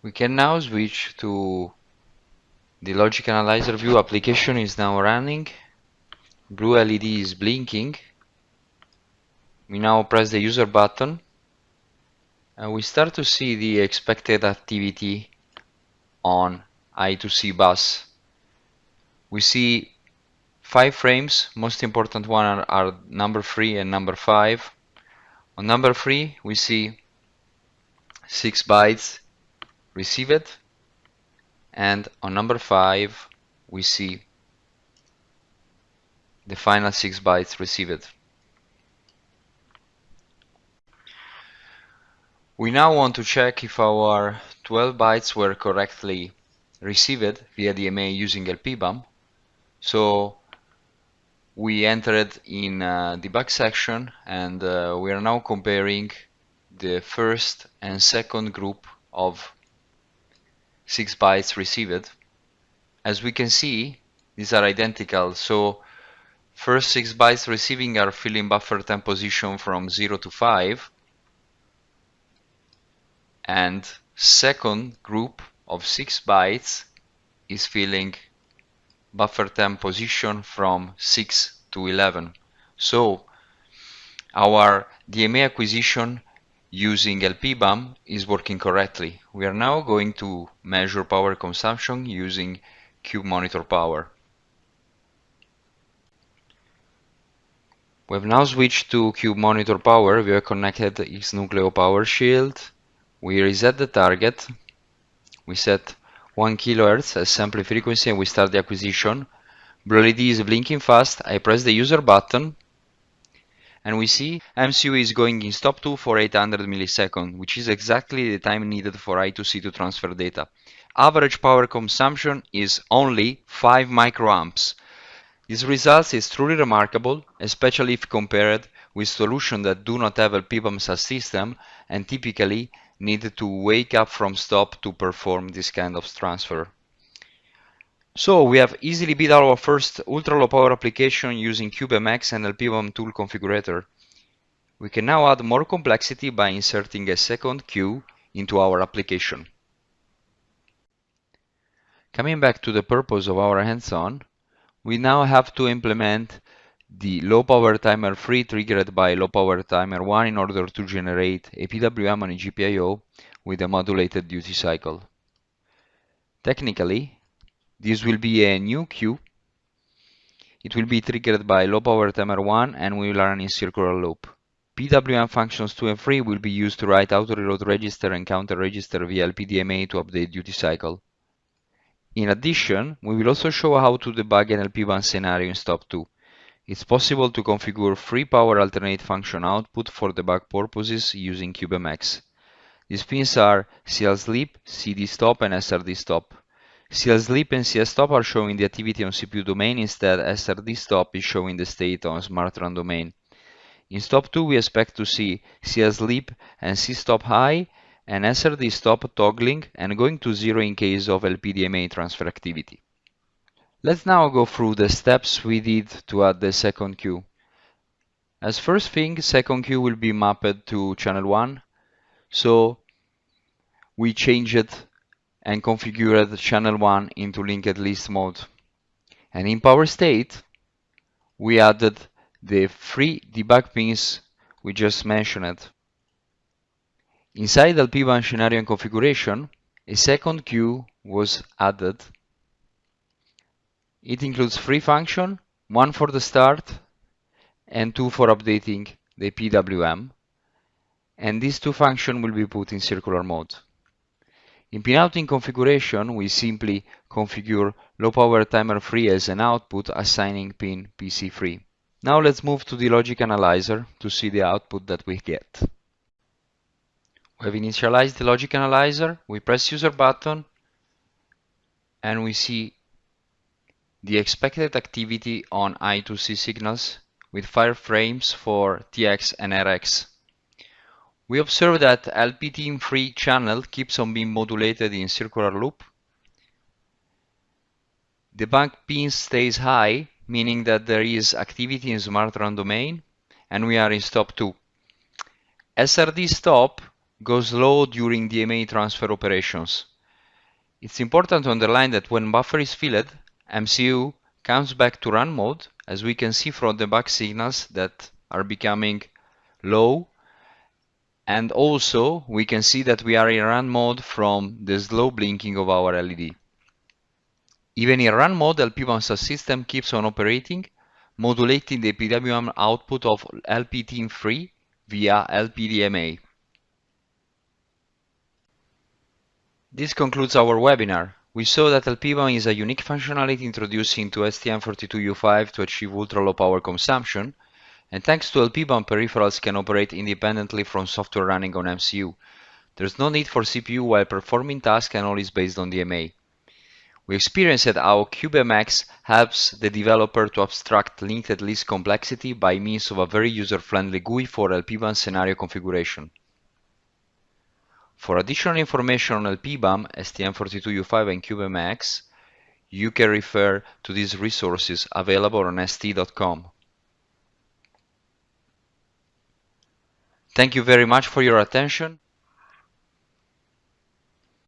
We can now switch to the logic analyzer view application is now running. Blue LED is blinking. We now press the user button and we start to see the expected activity on I2C bus. We see five frames, most important one are, are number 3 and number 5. On number 3 we see 6 bytes received and on number 5 we see the final 6 bytes received. We now want to check if our 12 bytes were correctly received via DMA using LPBAM. So we entered in uh, debug section and uh, we are now comparing the first and second group of 6 bytes received. As we can see, these are identical. So first 6 bytes receiving are filling buffer time position from 0 to 5 and second group of 6 bytes is filling buffer temp position from 6 to 11 so our DMA acquisition using LPBAM is working correctly. We are now going to measure power consumption using Cube Monitor Power. We have now switched to Cube Monitor Power. We have connected XNucleo Power Shield. We reset the target. We set 1 kilohertz as sample frequency and we start the acquisition. Blue LED is blinking fast. I press the user button and we see MCU is going in stop 2 for 800 milliseconds which is exactly the time needed for I2C to transfer data average power consumption is only 5 microamps this result is truly remarkable especially if compared with solutions that do not have a PBAM subsystem and typically need to wake up from stop to perform this kind of transfer. So we have easily built our first ultra low power application using CubeMX and LPBAM tool configurator. We can now add more complexity by inserting a second queue into our application. Coming back to the purpose of our hands-on, we now have to implement the low power timer 3 triggered by low power timer 1 in order to generate a PWM on a GPIO with a modulated duty cycle. Technically, this will be a new queue. It will be triggered by low power timer 1 and we will run in circular loop. PWM functions 2 and 3 will be used to write auto reload register and counter register via LPDMA to update duty cycle. In addition, we will also show how to debug an LPBAM scenario in stop 2. It's possible to configure free power alternate function output for debug purposes using CubeMX. These pins are CL sleep, CD stop, and SRD stop. CL sleep and CD stop are showing the activity on CPU domain, instead SRD stop is showing the state on SmartRun domain. In stop 2 we expect to see CL sleep and C stop high and SRD stop toggling and going to zero in case of LPDMA transfer activity. Let's now go through the steps we did to add the second queue. As first thing, second queue will be mapped to channel 1. So we changed and configured channel 1 into linked list mode. And in power state, we added the three debug pins we just mentioned. Inside LPBAM scenario and configuration, a second queue was added it includes three functions, one for the start and two for updating the PWM. And these two functions will be put in circular mode. In pinouting configuration, we simply configure low power timer 3 as an output, assigning pin PC3. Now let's move to the logic analyzer to see the output that we get. We have initialized the logic analyzer, we press user button, and we see the expected activity on I2C signals with 5 frames for TX and RX. We observe that LPTIM3 channel keeps on being modulated in circular loop. The bank pin stays high, meaning that there is activity in smart run domain, and we are in stop 2. SRD stop goes low during DMA transfer operations. It's important to underline that when buffer is filled, MCU comes back to run mode, as we can see from the back signals that are becoming low. And also, we can see that we are in run mode from the slow blinking of our LED. Even in run mode, LPBAM subsystem keeps on operating, modulating the PWM output of LPTIM3 via LPDMA. This concludes our webinar. We saw that LPBAM is a unique functionality introduced into STM32U5 to achieve ultra-low power consumption, and thanks to LPBAM, peripherals can operate independently from software running on MCU. There's no need for CPU while performing tasks and all is based on DMA. We experienced how CubeMX helps the developer to abstract linked list complexity by means of a very user-friendly GUI for LPBAM scenario configuration. For additional information on LPBAM, STM32U5 and CubeMX, you can refer to these resources available on st.com. Thank you very much for your attention.